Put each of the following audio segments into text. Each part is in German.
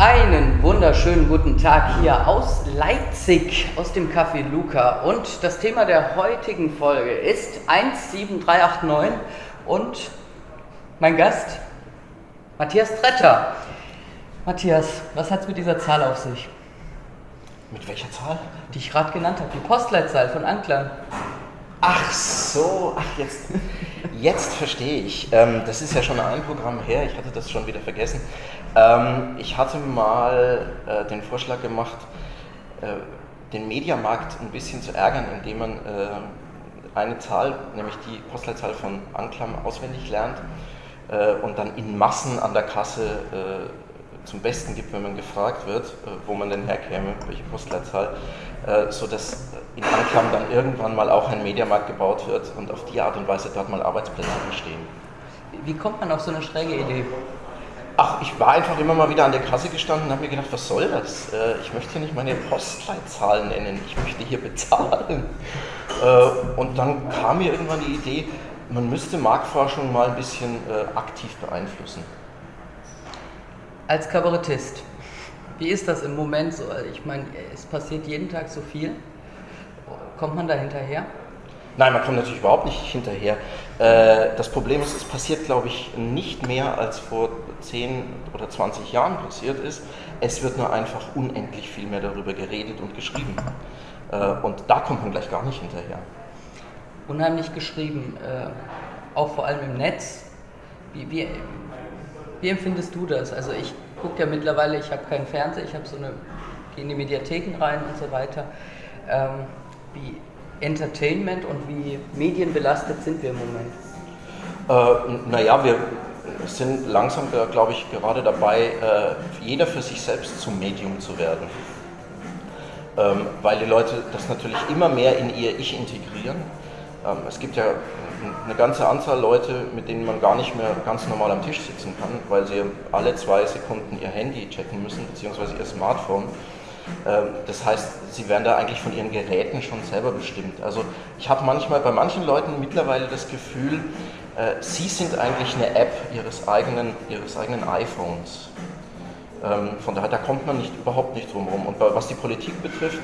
Einen wunderschönen guten Tag hier aus Leipzig, aus dem Café Luca. Und das Thema der heutigen Folge ist 17389 und mein Gast Matthias Tretter. Matthias, was hat es mit dieser Zahl auf sich? Mit welcher Zahl? Die ich gerade genannt habe, die Postleitzahl von Anklern. Ach so, ach jetzt, jetzt verstehe ich. Ähm, das ist ja schon ein Programm her, ich hatte das schon wieder vergessen. Ähm, ich hatte mal äh, den Vorschlag gemacht, äh, den Mediamarkt ein bisschen zu ärgern, indem man äh, eine Zahl, nämlich die Postleitzahl von Anklam, auswendig lernt äh, und dann in Massen an der Kasse äh, zum Besten gibt, wenn man gefragt wird, äh, wo man denn herkäme, welche Postleitzahl, sodass in Anklam dann irgendwann mal auch ein Mediamarkt gebaut wird und auf die Art und Weise dort mal Arbeitsplätze entstehen. Wie kommt man auf so eine schräge Idee? Ach, ich war einfach immer mal wieder an der Kasse gestanden und habe mir gedacht, was soll das? Äh, ich möchte hier nicht meine Postleitzahl nennen, ich möchte hier bezahlen. Äh, und dann kam mir irgendwann die Idee, man müsste Marktforschung mal ein bisschen äh, aktiv beeinflussen. Als Kabarettist, wie ist das im Moment so? Ich meine, es passiert jeden Tag so viel. Kommt man da hinterher? Nein, man kommt natürlich überhaupt nicht hinterher. Äh, das Problem ist, es passiert, glaube ich, nicht mehr als vor 10 oder 20 Jahren passiert ist. Es wird nur einfach unendlich viel mehr darüber geredet und geschrieben. Äh, und da kommt man gleich gar nicht hinterher. Unheimlich geschrieben, äh, auch vor allem im Netz. Wie, wie, wie empfindest du das? Also ich gucke ja mittlerweile, ich habe keinen Fernseher, ich habe so eine, gehe in die Mediatheken rein und so weiter. Ähm, wie Entertainment und wie medienbelastet sind wir im Moment? Äh, naja, wir sind langsam, glaube ich, gerade dabei, äh, jeder für sich selbst zum Medium zu werden. Ähm, weil die Leute das natürlich immer mehr in ihr Ich integrieren. Ähm, es gibt ja eine ganze Anzahl Leute, mit denen man gar nicht mehr ganz normal am Tisch sitzen kann, weil sie alle zwei Sekunden ihr Handy checken müssen, beziehungsweise ihr Smartphone. Ähm, das heißt, sie werden da eigentlich von ihren Geräten schon selber bestimmt. Also ich habe manchmal bei manchen Leuten mittlerweile das Gefühl, äh, sie sind eigentlich eine App ihres eigenen, ihres eigenen iPhones. Ähm, von daher, da kommt man nicht, überhaupt nicht drum herum. Und was die Politik betrifft,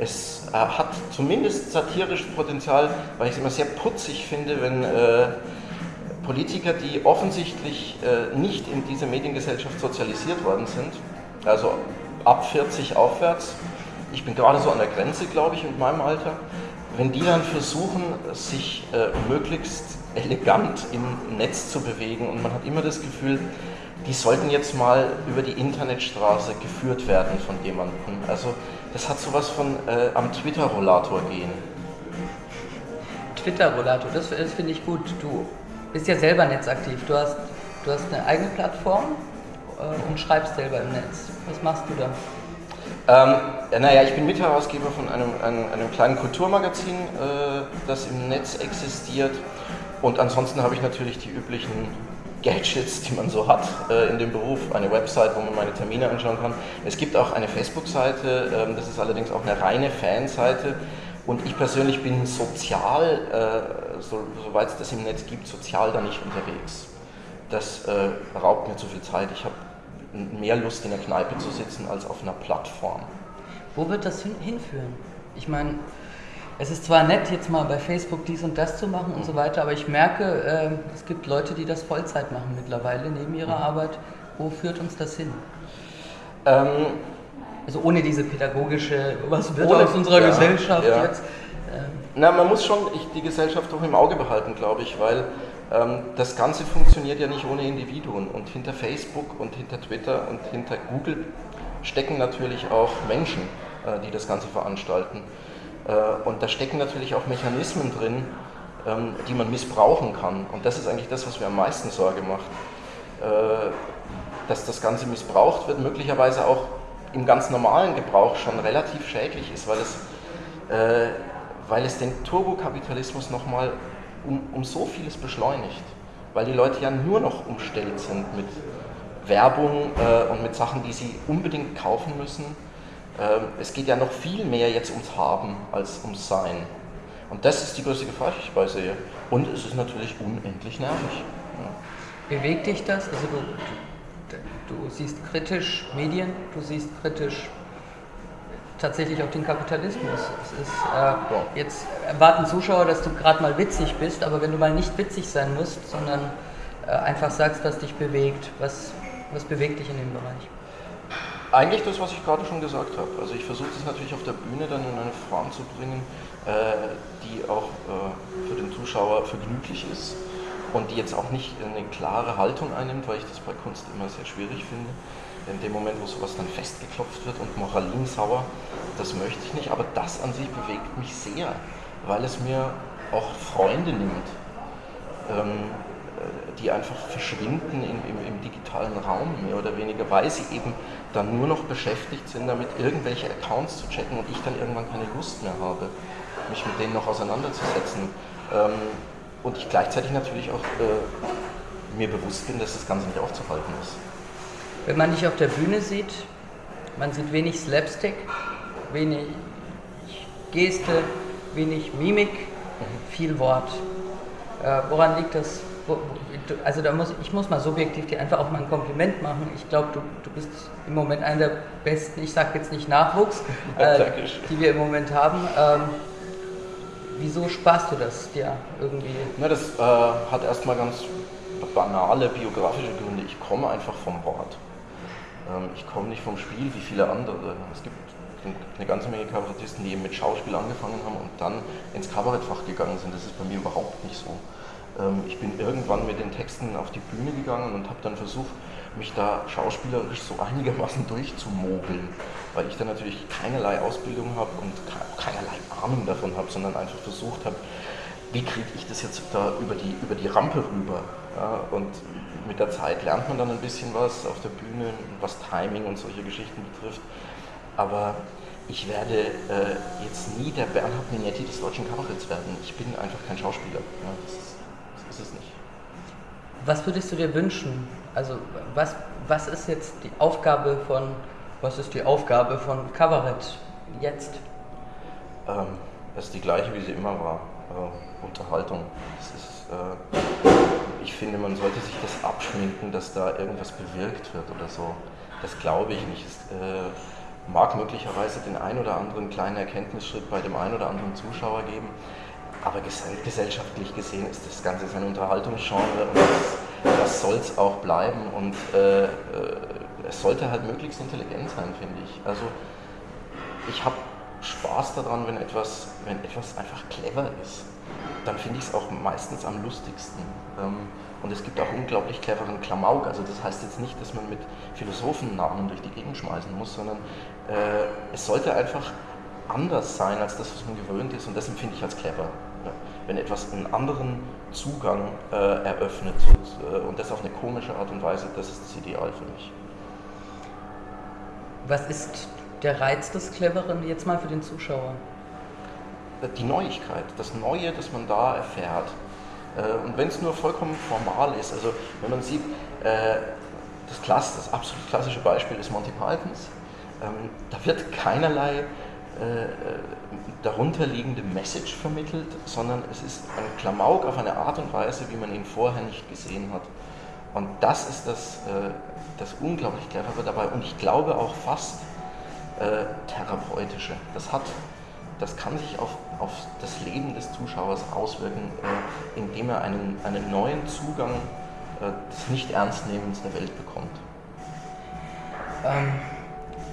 es äh, hat zumindest satirisches Potenzial, weil ich es immer sehr putzig finde, wenn äh, Politiker, die offensichtlich äh, nicht in diese Mediengesellschaft sozialisiert worden sind, also ab 40 aufwärts, ich bin gerade so an der Grenze, glaube ich, mit meinem Alter, wenn die dann versuchen, sich äh, möglichst elegant im Netz zu bewegen und man hat immer das Gefühl, die sollten jetzt mal über die Internetstraße geführt werden von jemandem. Also das hat sowas von äh, am Twitter-Rollator gehen. Twitter-Rollator, das, das finde ich gut. Du bist ja selber netzaktiv. Du hast, du hast eine eigene Plattform äh, und schreibst selber im Netz. Was machst du da? Ähm, naja, ich bin Mitherausgeber von einem, einem, einem kleinen Kulturmagazin, äh, das im Netz existiert. Und ansonsten habe ich natürlich die üblichen Gadgets, die man so hat äh, in dem Beruf. Eine Website, wo man meine Termine anschauen kann. Es gibt auch eine Facebook-Seite, ähm, das ist allerdings auch eine reine Fanseite. Und ich persönlich bin sozial, äh, so, soweit es das im Netz gibt, sozial da nicht unterwegs. Das äh, raubt mir zu viel Zeit. Ich habe mehr Lust in der Kneipe zu sitzen als auf einer Plattform. Wo wird das hinführen? Ich meine, es ist zwar nett, jetzt mal bei Facebook dies und das zu machen und so weiter, aber ich merke, äh, es gibt Leute, die das Vollzeit machen mittlerweile neben ihrer mhm. Arbeit. Wo führt uns das hin? Ähm, also ohne diese pädagogische, was wird ohne, aus unserer ja, Gesellschaft ja. jetzt? Ähm. Na, man muss schon die Gesellschaft auch im Auge behalten, glaube ich, weil ähm, das Ganze funktioniert ja nicht ohne Individuen und hinter Facebook und hinter Twitter und hinter Google stecken natürlich auch Menschen, äh, die das Ganze veranstalten. Äh, und da stecken natürlich auch Mechanismen drin, ähm, die man missbrauchen kann. Und das ist eigentlich das, was mir am meisten Sorge macht. Äh, dass das Ganze missbraucht wird, möglicherweise auch im ganz normalen Gebrauch schon relativ schädlich ist, weil es, weil es den Turbokapitalismus nochmal um, um so vieles beschleunigt, weil die Leute ja nur noch umstellt sind mit Werbung äh, und mit Sachen, die sie unbedingt kaufen müssen. Äh, es geht ja noch viel mehr jetzt ums Haben als ums Sein. Und das ist die größte Gefahr, die ich dabei sehe. Und es ist natürlich unendlich nervig. Ja. Bewegt dich das? Also du, du siehst kritisch Medien, du siehst kritisch tatsächlich auch den Kapitalismus. Es ist, äh, ja. Jetzt erwarten Zuschauer, dass du gerade mal witzig bist, aber wenn du mal nicht witzig sein musst, sondern äh, einfach sagst, was dich bewegt, was, was bewegt dich in dem Bereich? Eigentlich das, was ich gerade schon gesagt habe. Also ich versuche das natürlich auf der Bühne dann in eine Form zu bringen, äh, die auch äh, für den Zuschauer vergnüglich ist und die jetzt auch nicht eine klare Haltung einnimmt, weil ich das bei Kunst immer sehr schwierig finde. In dem Moment, wo sowas dann festgeklopft wird und moralinsauer, das möchte ich nicht, aber das an sich bewegt mich sehr, weil es mir auch Freunde nimmt, ähm, äh, die einfach verschwinden im, im, im, digitalen Raum, mehr oder weniger, weil sie eben dann nur noch beschäftigt sind, damit irgendwelche Accounts zu checken und ich dann irgendwann keine Lust mehr habe, mich mit denen noch auseinanderzusetzen. Ähm, und ich gleichzeitig natürlich auch äh, mir bewusst bin, dass das Ganze nicht aufzuhalten ist. Wenn man dich auf der Bühne sieht, man sieht wenig Slapstick, wenig Geste, wenig Mimik, viel Wort. Äh, woran liegt das? Also da muss ich muss mal subjektiv dir einfach auch mal ein Kompliment machen. Ich glaube, du, du bist im Moment einer der besten, ich sage jetzt nicht Nachwuchs, äh, die wir im Moment haben. Ähm, wieso sparst du das dir irgendwie? Na, das äh, hat erstmal ganz banale biografische Gründe. Ich komme einfach vom Wort. Ähm, ich komme nicht vom Spiel wie viele andere. Es gibt eine ganze Menge Kabarettisten, die eben mit Schauspiel angefangen haben und dann ins Kabarettfach gegangen sind. Das ist bei mir überhaupt nicht so. Ähm, ich bin irgendwann mit den Texten auf die Bühne gegangen und habe dann versucht, mich da schauspielerisch so einigermaßen durchzumogeln, weil ich dann natürlich keinerlei Ausbildung habe und keinerlei Ahnung davon habe, sondern einfach versucht habe, wie kriege ich das jetzt da über die, über die Rampe rüber? Ja, und mit der Zeit lernt man dann ein bisschen was auf der Bühne, was Timing und solche Geschichten betrifft. Aber ich werde äh, jetzt nie der Bernhard Minetti des deutschen Kabaretts werden. Ich bin einfach kein Schauspieler. Ja, ist, es nicht. Was würdest du dir wünschen? Also was, was ist jetzt die Aufgabe von, was ist die Aufgabe von Kabarett jetzt? Ähm, das ist die gleiche, wie sie immer war. Äh, Unterhaltung. Ist, äh, ich finde, man sollte sich das abschminken, dass da irgendwas bewirkt wird oder so. Das glaube ich nicht. Es äh, mag möglicherweise den ein oder anderen kleinen Erkenntnisschritt bei dem einen oder anderen Zuschauer geben, aber gesellschaftlich gesehen ist das Ganze ein Unterhaltungsgenre und das, das soll es auch bleiben und äh, äh, es sollte halt möglichst intelligent sein, finde ich. Also ich habe Spaß daran, wenn etwas, wenn etwas einfach clever ist dann finde ich es auch meistens am lustigsten. Ähm, und es gibt auch unglaublich cleveren Klamauk. Also das heißt jetzt nicht, dass man mit Philosophennamen durch die Gegend schmeißen muss, sondern äh, es sollte einfach anders sein als das, was man gewöhnt ist. Und das empfinde ich als clever. Wenn etwas einen anderen Zugang äh, eröffnet so, äh, und das auf eine komische Art und Weise, das ist das Ideal für mich. Was ist der Reiz des Cleveren jetzt mal für den Zuschauer? die Neuigkeit, das Neue, das man da erfährt. Äh, und wenn es nur vollkommen formal ist, also wenn man sieht, äh, das, Klasse, das absolut klassische Beispiel ist Monty Pythons, ähm, da wird keinerlei darunterliegende Message vermittelt, sondern es ist ein Klamauk auf eine Art und Weise, wie man ihn vorher nicht gesehen hat. Und das ist das, das unglaublich clevere dabei und ich glaube auch fast therapeutische. Das hat das kann sich auf, auf das Leben des Zuschauers auswirken, äh, indem er einen, einen neuen Zugang äh, des Nicht-Ernstnehmens der Welt bekommt. Ähm,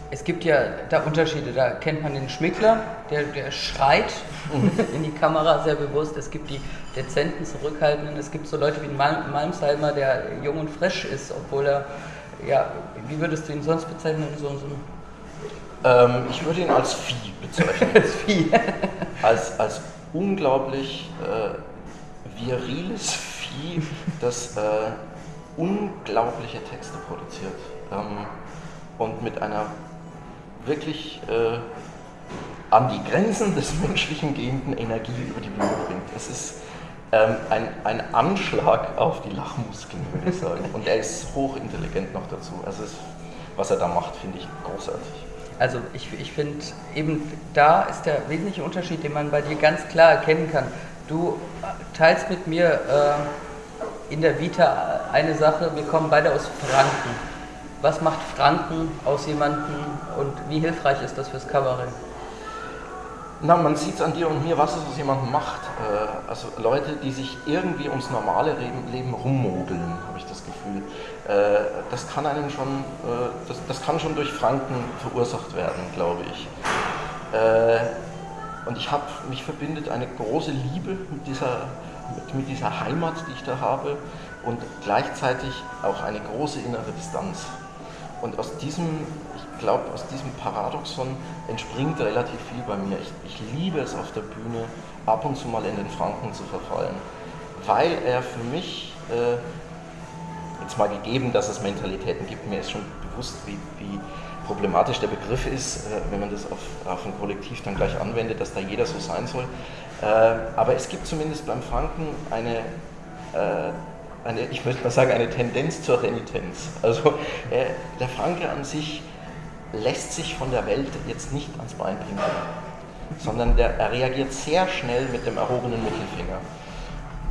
es gibt ja da Unterschiede. Da kennt man den Schmickler, der, der schreit in die Kamera sehr bewusst. Es gibt die dezenten, zurückhaltenden. Es gibt so Leute wie Mal Malmsheimer, der jung und frisch ist, obwohl er, ja, wie würdest du ihn sonst bezeichnen? So, so ähm, ich würde ihn als Vieh bezeichnen. als Vieh. als, als unglaublich äh, viriles Vieh, das äh, unglaubliche Texte produziert ähm, und mit einer wirklich äh, an die Grenzen des Menschlichen gehenden Energie über die Bühne bringt. Es ist ähm, ein, ein Anschlag auf die Lachmuskeln, würde ich sagen. Und er ist hochintelligent noch dazu. Also es, was er da macht, finde ich großartig. Also ich, ich finde eben da ist der wesentliche Unterschied, den man bei dir ganz klar erkennen kann. Du teilst mit mir äh, in der Vita eine Sache, wir kommen beide aus Franken. Was macht Franken aus jemandem und wie hilfreich ist das fürs Kabarett? Na, man sieht es an dir und mir, was es aus jemandem macht. Äh, also Leute, die sich irgendwie ums normale Leben rummogeln, habe ich das Gefühl. Äh, das kann einen schon, äh, das, das kann schon durch Franken verursacht werden, glaube ich. Und ich habe, mich verbindet eine große Liebe mit dieser, mit, mit dieser Heimat, die ich da habe und gleichzeitig auch eine große innere Distanz. Und aus diesem, ich glaube, aus diesem Paradoxon entspringt relativ viel bei mir. Ich, ich liebe es auf der Bühne, ab und zu mal in den Franken zu verfallen, weil er für mich, äh, jetzt mal gegeben, dass es Mentalitäten gibt, mir ist schon bewusst, wie, wie problematisch der Begriff ist, äh, wenn man das auf, auf ein Kollektiv dann gleich anwendet, dass da jeder so sein soll. Äh, aber es gibt zumindest beim Franken eine äh, eine, ich möchte mal sagen, eine Tendenz zur Renitenz. Also äh, der Franke an sich lässt sich von der Welt jetzt nicht ans Bein pinkeln, sondern der, er reagiert sehr schnell mit dem erhobenen Mittelfinger.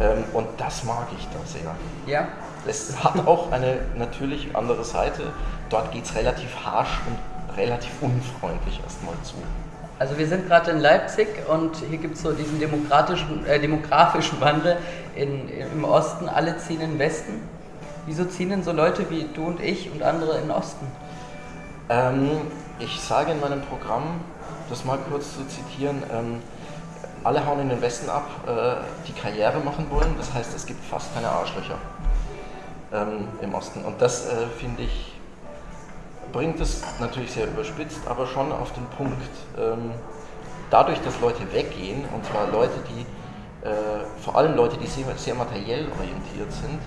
Ähm, und das mag ich da sehr. Ja. Es hat auch eine natürlich andere Seite. Dort geht es relativ harsch und relativ unfreundlich erstmal zu. Also wir sind gerade in Leipzig und hier gibt es so diesen demokratischen, äh, demografischen Wandel in, im Osten. Alle ziehen in den Westen. Wieso ziehen denn so Leute wie du und ich und andere in den Osten? Ähm, ich sage in meinem Programm, das mal kurz zu zitieren, ähm, alle hauen in den Westen ab, äh, die Karriere machen wollen. Das heißt, es gibt fast keine Arschlöcher ähm, im Osten. Und das äh, finde ich bringt es natürlich sehr überspitzt, aber schon auf den Punkt. Ähm, dadurch, dass Leute weggehen, und zwar Leute, die, äh, vor allem Leute, die sehr, sehr materiell orientiert sind,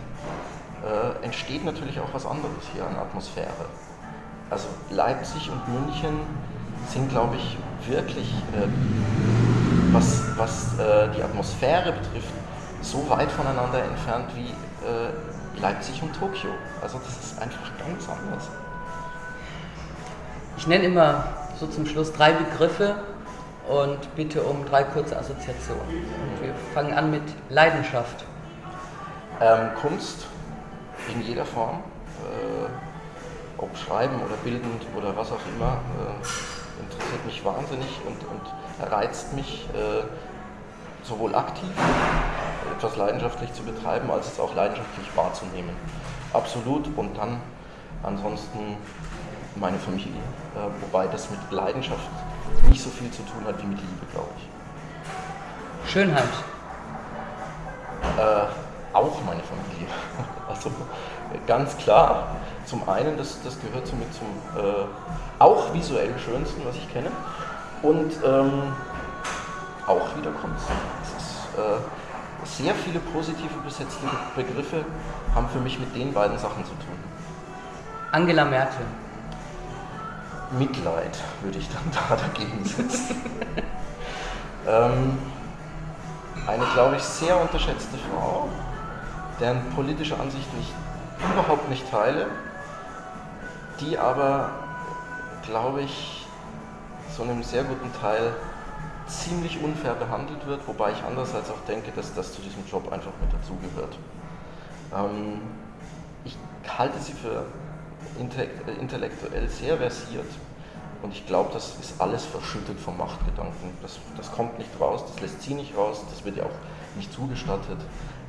äh, entsteht natürlich auch was anderes hier an Atmosphäre. Also Leipzig und München sind, glaube ich, wirklich, äh, was, was äh, die Atmosphäre betrifft, so weit voneinander entfernt wie äh, Leipzig und Tokio. Also das ist einfach ganz anders. Ich nenne immer so zum Schluss drei Begriffe und bitte um drei kurze Assoziationen. Und wir fangen an mit Leidenschaft. Ähm, Kunst in jeder Form, äh, ob schreiben oder bildend oder was auch immer, äh, interessiert mich wahnsinnig und, und reizt mich äh, sowohl aktiv etwas leidenschaftlich zu betreiben, als es auch leidenschaftlich wahrzunehmen. Absolut und dann ansonsten meine Familie. Äh, wobei das mit Leidenschaft nicht so viel zu tun hat wie mit Liebe, glaube ich. Schönheit. Äh, auch meine Familie. Also ganz klar. Zum einen, das, das gehört somit zum äh, auch visuell schönsten, was ich kenne. Und ähm, auch wieder Kunst. Es ist, äh, sehr viele positive besetzte Begriffe haben für mich mit den beiden Sachen zu tun. Angela Merkel. Mitleid würde ich dann da dagegen setzen. ähm, eine, glaube ich, sehr unterschätzte Frau, deren politische Ansicht ich überhaupt nicht teile, die aber, glaube ich, zu einem sehr guten Teil ziemlich unfair behandelt wird, wobei ich andererseits auch denke, dass das zu diesem Job einfach mit dazugehört. Ähm, ich halte sie für intellektuell sehr versiert. Und ich glaube, das ist alles verschüttet vom Machtgedanken. Das, das kommt nicht raus, das lässt sie nicht raus, das wird ja auch nicht zugestattet.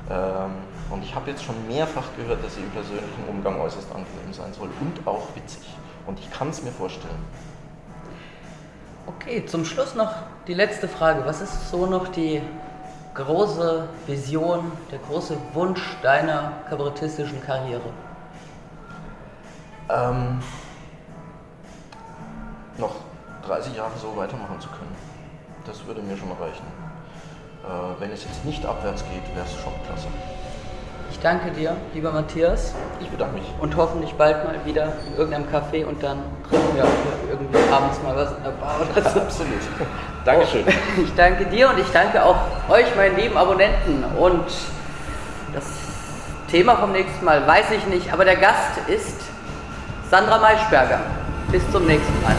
Ähm, und ich habe jetzt schon mehrfach gehört, dass sie im persönlichen Umgang äußerst angenehm sein soll und auch witzig. Und ich kann es mir vorstellen. Okay, zum Schluss noch die letzte Frage. Was ist so noch die große Vision, der große Wunsch deiner kabarettistischen Karriere? Ähm, noch 30 Jahre so weitermachen zu können. Das würde mir schon reichen. Äh, wenn es jetzt nicht abwärts geht, wäre es schon klasse. Ich danke dir, lieber Matthias. Ich bedanke mich. Und hoffentlich bald mal wieder in irgendeinem Café und dann trinken wir auch irgendwie abends mal was in der Bar oder so. Absolut. Dankeschön. Oh, ich danke dir und ich danke auch euch, meinen lieben Abonnenten. Und das Thema vom nächsten Mal weiß ich nicht, aber der Gast ist Sandra Maischberger. Bis zum nächsten Mal.